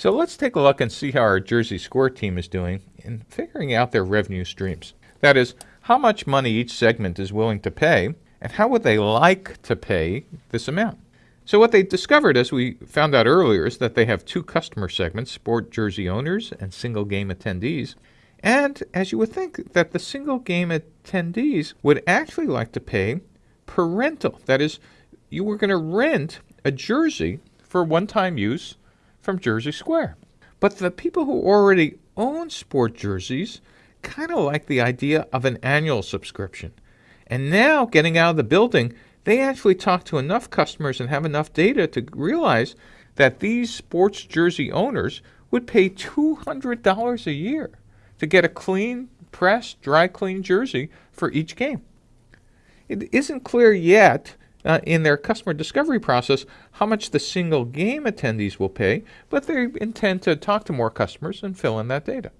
So let's take a look and see how our Jersey Square team is doing in figuring out their revenue streams. That is, how much money each segment is willing to pay, and how would they like to pay this amount. So what they discovered, as we found out earlier, is that they have two customer segments, sport jersey owners and single game attendees. And as you would think that the single game attendees would actually like to pay per rental. That is, you were going to rent a jersey for one-time use from Jersey Square. But the people who already own sport jerseys kind of like the idea of an annual subscription. And now getting out of the building, they actually talk to enough customers and have enough data to realize that these sports jersey owners would pay $200 a year to get a clean, pressed, dry clean jersey for each game. It isn't clear yet uh, in their customer discovery process how much the single game attendees will pay, but they intend to talk to more customers and fill in that data.